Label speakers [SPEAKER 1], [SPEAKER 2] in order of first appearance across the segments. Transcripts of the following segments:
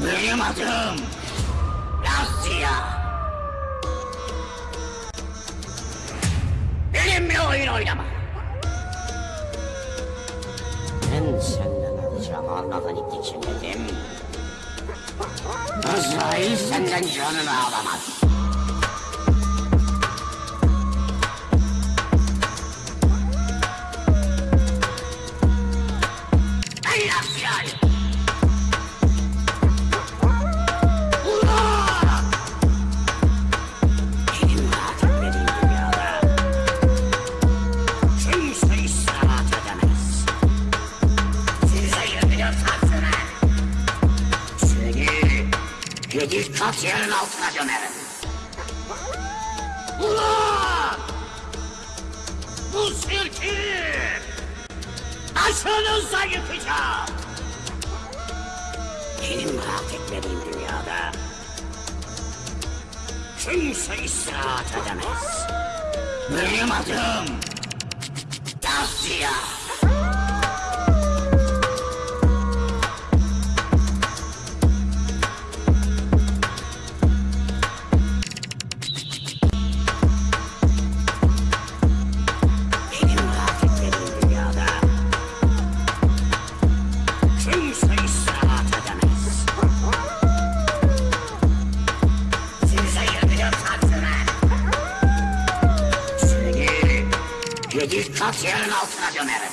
[SPEAKER 1] Benim adım Lasya. Benimle oyun oynama. Ben senden alacağım almadan için dedim. Azrail senden canını alamaz. Yedi kat yerin altına gömerim. Ulan! Bu sirki aşınıza yıkacağım. Benim rahat etmediğim dünyada kimse istirahat edemez. Benim adım Tasya. Kat yerin altına gömerim.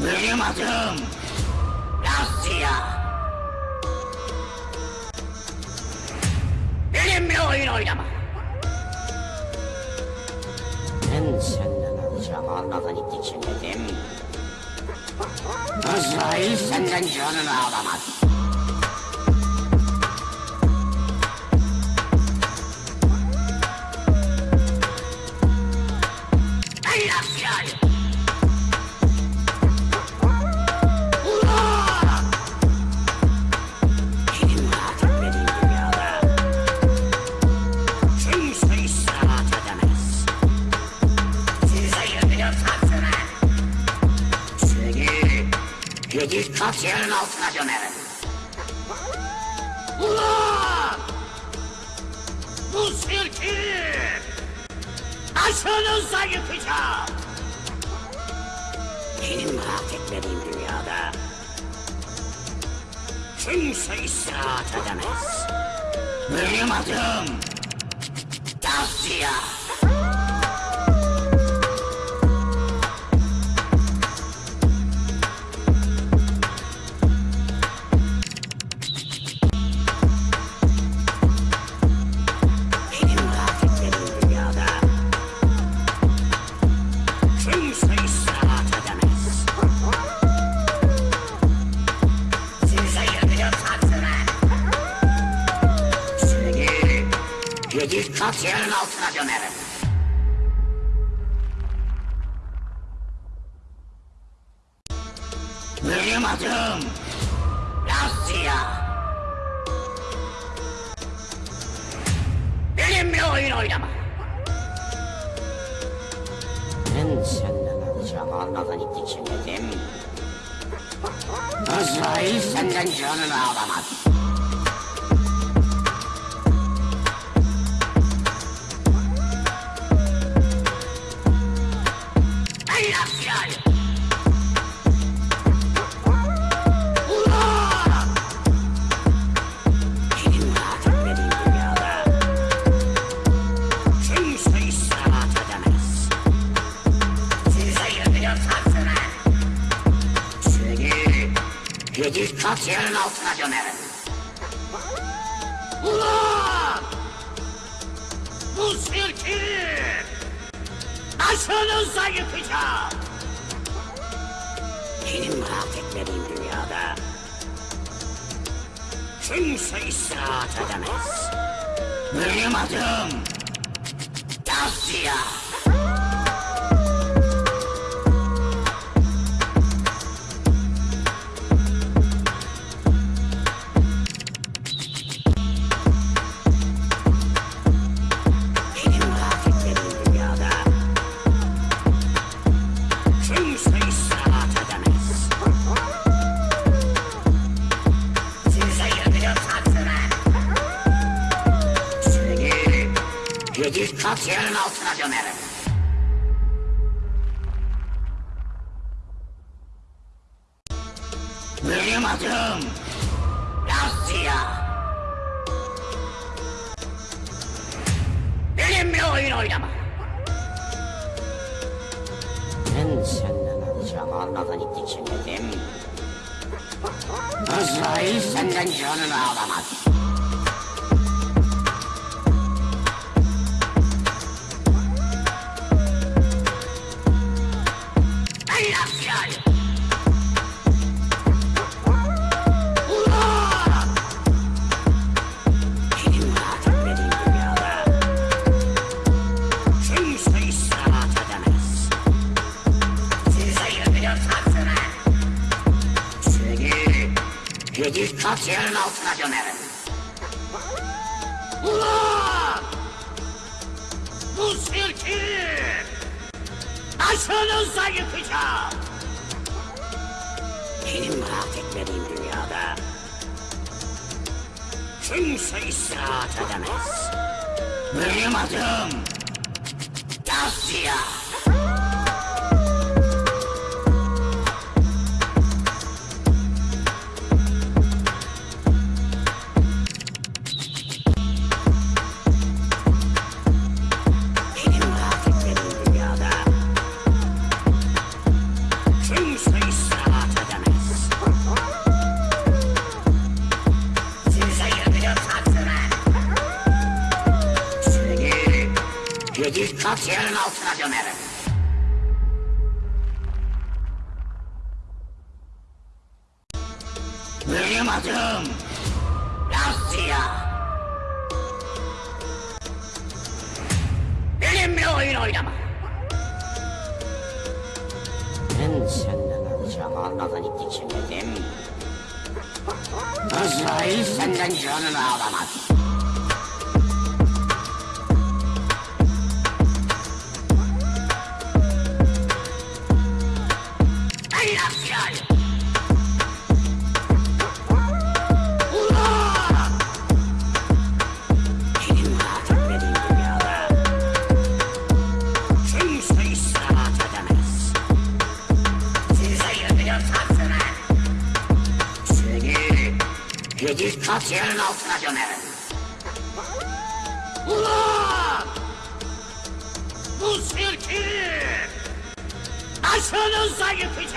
[SPEAKER 1] Benim adım Lasya. Benimle oyun oynama. Ben senden alacağım almadan için dedim. Azrail senden canını alamaz. Yedi kat yerin altına gömerim. Ulan! Bu sirki aşınıza yıkacağım. Benim rahat etmediğim dünyada kimse istirahat edemez. Benim adım Tasya. Kat yerin altına gömerim. Benim adım Lasya. Benimle oyun oynama. Ben senden alacağım almadan için dedim. Azrail senden canını alamaz. Yedi kat yerin altına gömerim. Ulan! Bu sirki aşınıza yıkacağım. Benim rahat etmediğim dünyada kimse istirahat edemez. Benim adım Tasya. Yerin altına gömerim. Benim adım Garcia. Benimle oyun oynama. Ben senden alacağım almadan ittikçe dedim. Azrail senden canını alamaz. Yedi kat yerin altına gömerim. Ulan! Bu sirki aşağınıza yıkacağım. Benim rahat etmediğim dünyada kimse istirahat edemez. Benim adım Garcia. Kimse istirahat edemez. Size yürüyorsansın ha. Seni yedi kat yerin altına gömerim. Benim adım Garcia. Benimle oyun oynama. Senden alacağım almadan ittikçe dedim. Azrail senden canını alamaz. Ey Azrail! Yedi kat yerin altına gömerim. Ulan! Bu sirki aşağınıza yıkacağım.